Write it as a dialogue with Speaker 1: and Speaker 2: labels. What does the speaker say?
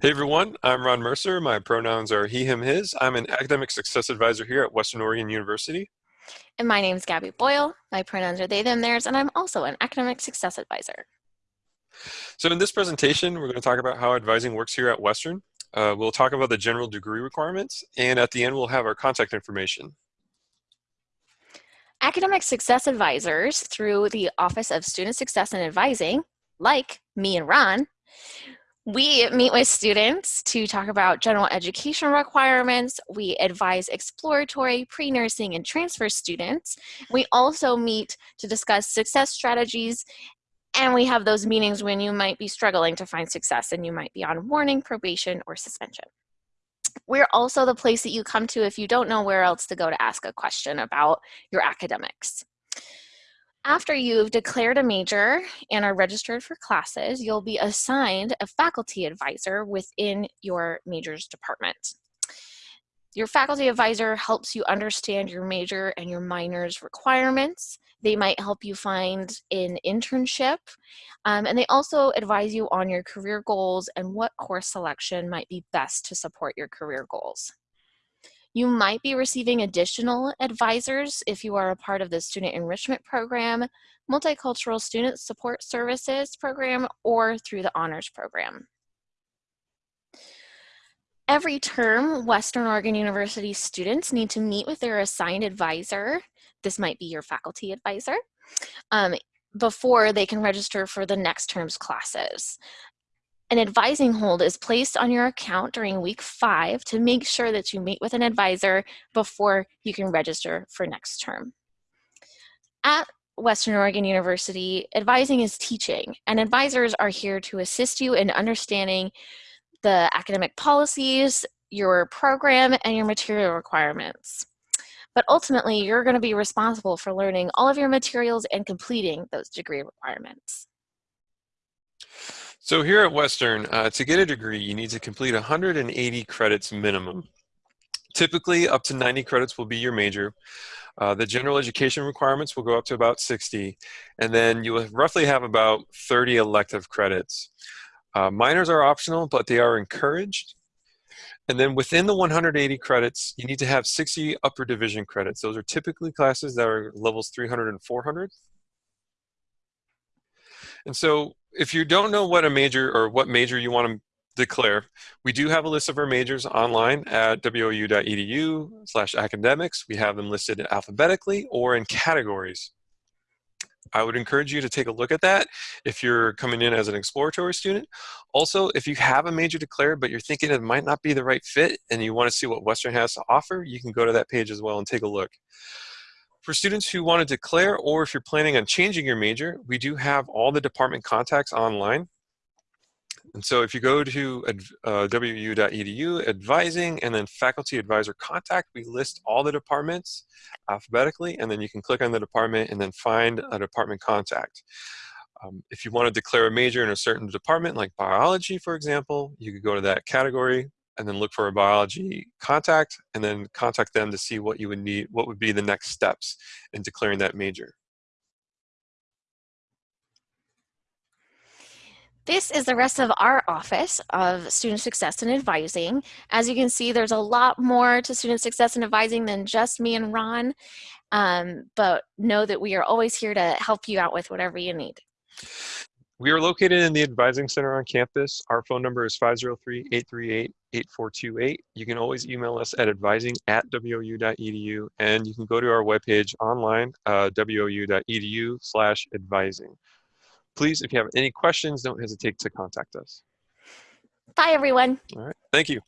Speaker 1: Hey everyone, I'm Ron Mercer. My pronouns are he, him, his. I'm an academic success advisor here at Western Oregon University.
Speaker 2: And my name is Gabby Boyle. My pronouns are they, them, theirs, and I'm also an academic success advisor.
Speaker 1: So in this presentation, we're going to talk about how advising works here at Western. Uh, we'll talk about the general degree requirements, and at the end, we'll have our contact information.
Speaker 2: Academic success advisors through the Office of Student Success and Advising, like me and Ron, we meet with students to talk about general education requirements. We advise exploratory, pre-nursing, and transfer students. We also meet to discuss success strategies and we have those meetings when you might be struggling to find success and you might be on warning, probation, or suspension. We're also the place that you come to if you don't know where else to go to ask a question about your academics. After you've declared a major and are registered for classes, you'll be assigned a faculty advisor within your majors department. Your faculty advisor helps you understand your major and your minor's requirements. They might help you find an internship, um, and they also advise you on your career goals and what course selection might be best to support your career goals. You might be receiving additional advisors if you are a part of the Student Enrichment Program, Multicultural Student Support Services Program, or through the Honors Program. Every term, Western Oregon University students need to meet with their assigned advisor. This might be your faculty advisor. Um, before they can register for the next term's classes. An advising hold is placed on your account during week five to make sure that you meet with an advisor before you can register for next term. At Western Oregon University, advising is teaching, and advisors are here to assist you in understanding the academic policies, your program, and your material requirements. But ultimately, you're going to be responsible for learning all of your materials and completing those degree requirements.
Speaker 1: So here at Western, uh, to get a degree, you need to complete 180 credits minimum. Typically, up to 90 credits will be your major. Uh, the general education requirements will go up to about 60, and then you will roughly have about 30 elective credits. Uh, minors are optional, but they are encouraged. And then within the 180 credits, you need to have 60 upper division credits. Those are typically classes that are levels 300 and 400. And so if you don't know what a major or what major you want to declare, we do have a list of our majors online at wou.edu slash academics. We have them listed alphabetically or in categories. I would encourage you to take a look at that if you're coming in as an exploratory student. Also, if you have a major declared, but you're thinking it might not be the right fit and you want to see what Western has to offer, you can go to that page as well and take a look. For students who want to declare or if you're planning on changing your major, we do have all the department contacts online. And so if you go to uh, wou.edu, advising, and then faculty advisor contact, we list all the departments alphabetically, and then you can click on the department and then find a department contact. Um, if you want to declare a major in a certain department, like biology, for example, you could go to that category, and then look for a biology contact and then contact them to see what you would need, what would be the next steps in declaring that major.
Speaker 2: This is the rest of our office of student success and advising. As you can see, there's a lot more to student success and advising than just me and Ron, um, but know that we are always here to help you out with whatever you need.
Speaker 1: We are located in the Advising Center on campus. Our phone number is 503-838-8428. You can always email us at advising at wou.edu, and you can go to our webpage online, uh, wou.edu slash advising. Please, if you have any questions, don't hesitate to contact us.
Speaker 2: Bye, everyone.
Speaker 1: All right. Thank you.